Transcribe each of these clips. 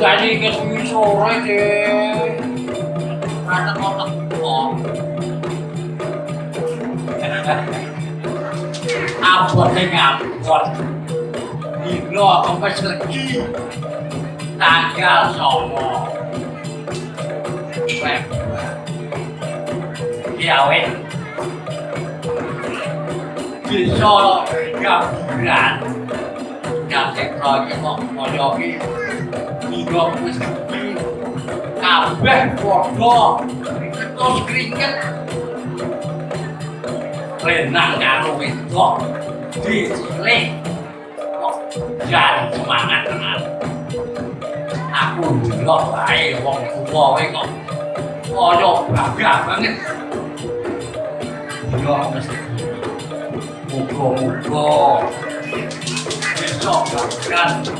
jadi ke sini sore deh karena otak bohong abot yang ngabot Dino aku pesegi tanggal somo Gawe Bisa gaburan Gak teknologi mau ngomong Ya wis kudu kabeh padha ketus kriket. Renang karo wedok dicilik. Kok jan semangat tenan. Aku ndelok bae wong tuwa wae kok kaya gagah banget. Yo mesti muga-muga besok gagah.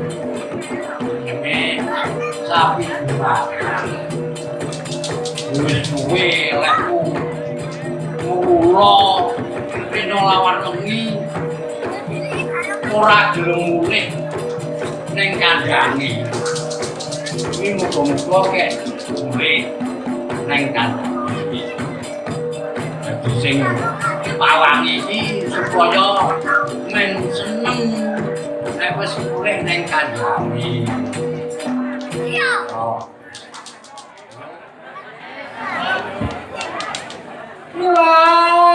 tapi lawan wengi ora gelem muleh ning kandhange iki muga-muga kek muleh ning sing pawangi iki supaya men seneng. Nek wis muleh ning kandhange 好。啊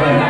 Amen.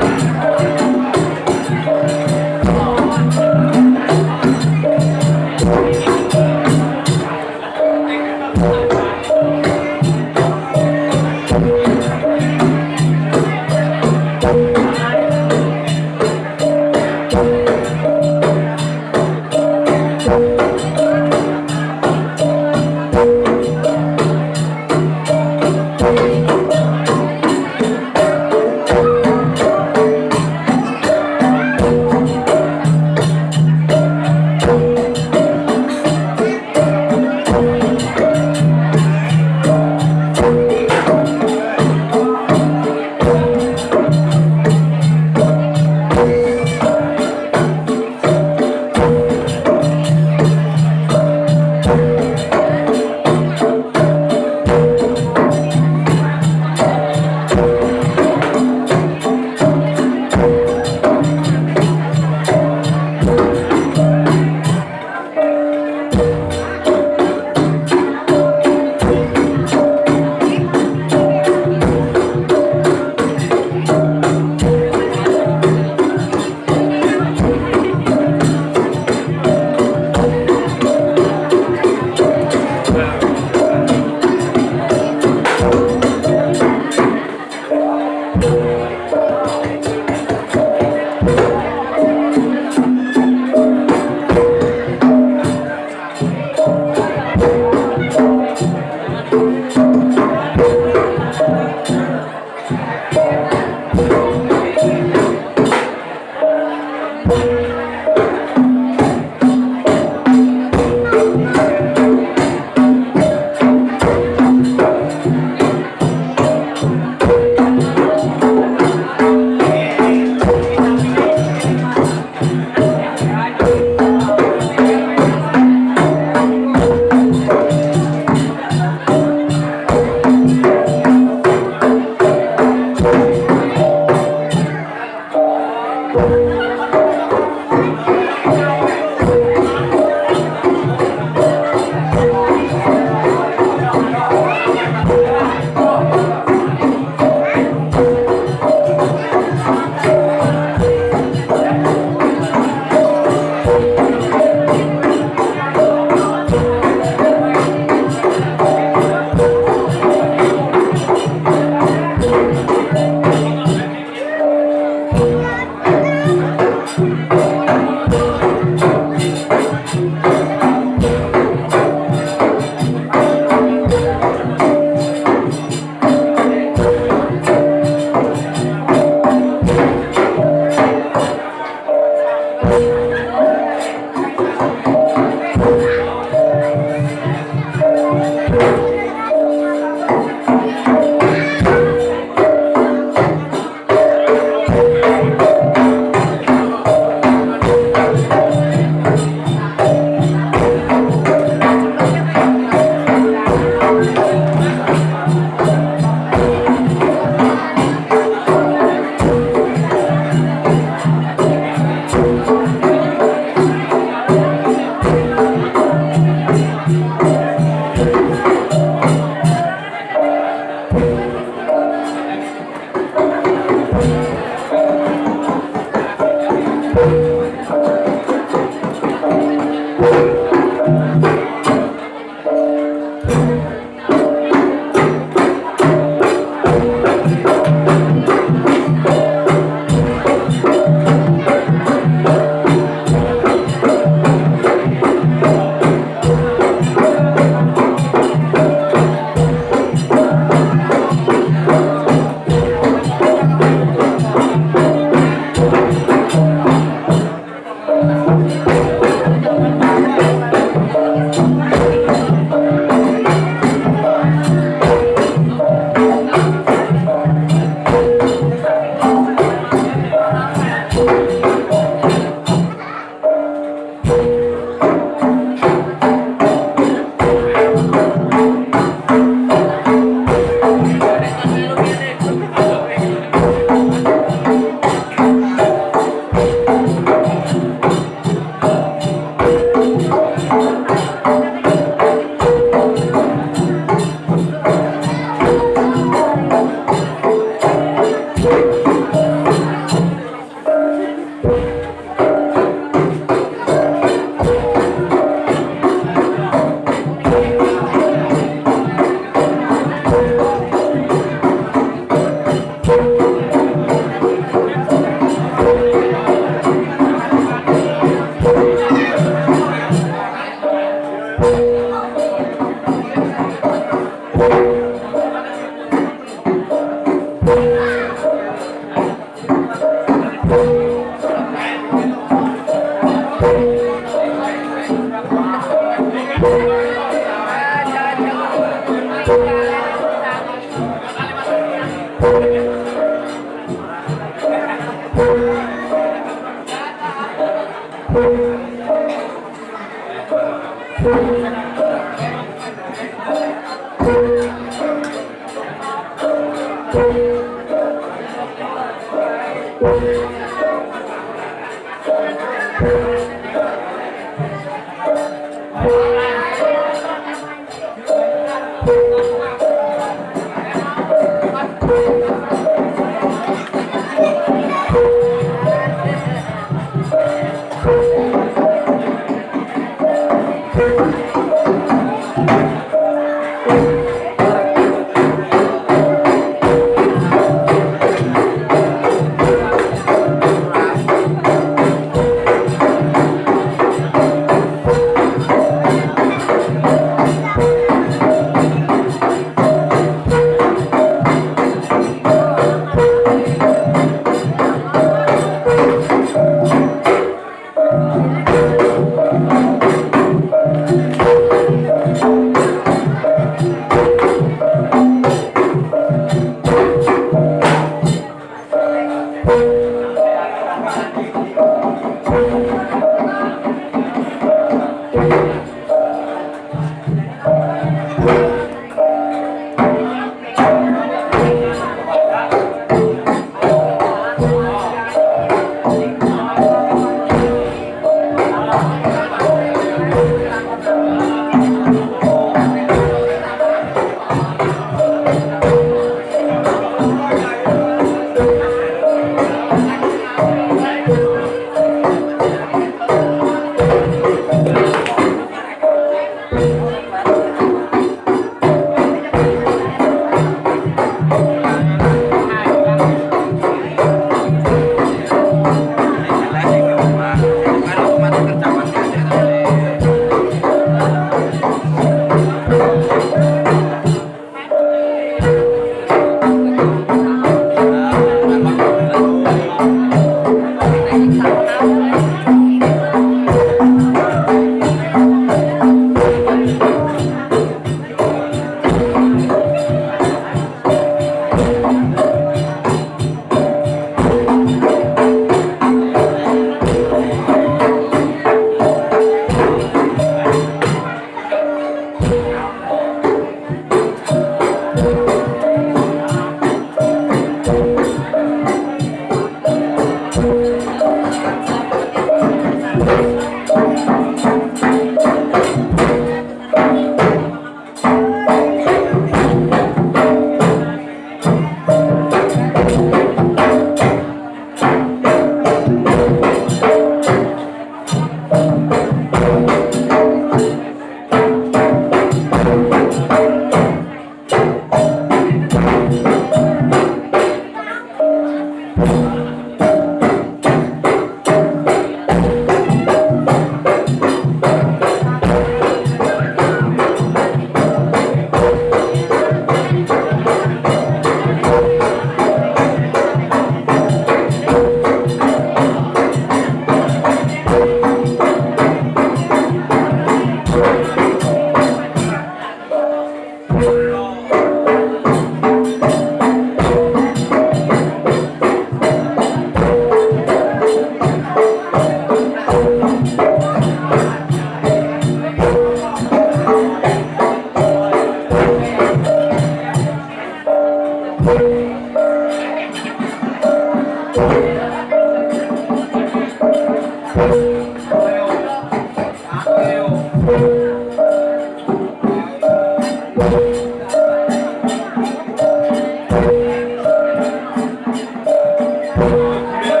Yeah.